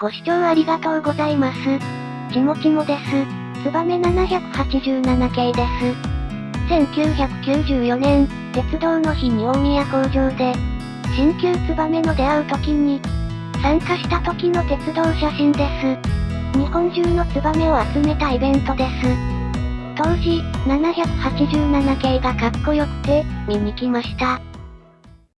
ご視聴ありがとうございます。ちもちもです。ツバメ787系です。1994年、鉄道の日に大宮工場で、新旧ツバメの出会う時に、参加した時の鉄道写真です。日本中のツバメを集めたイベントです。当時、787系がかっこよくて、見に来ました。